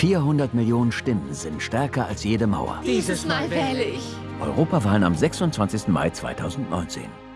400 Millionen Stimmen sind stärker als jede Mauer. Dieses Mal wähle ich. Europawahlen am 26. Mai 2019.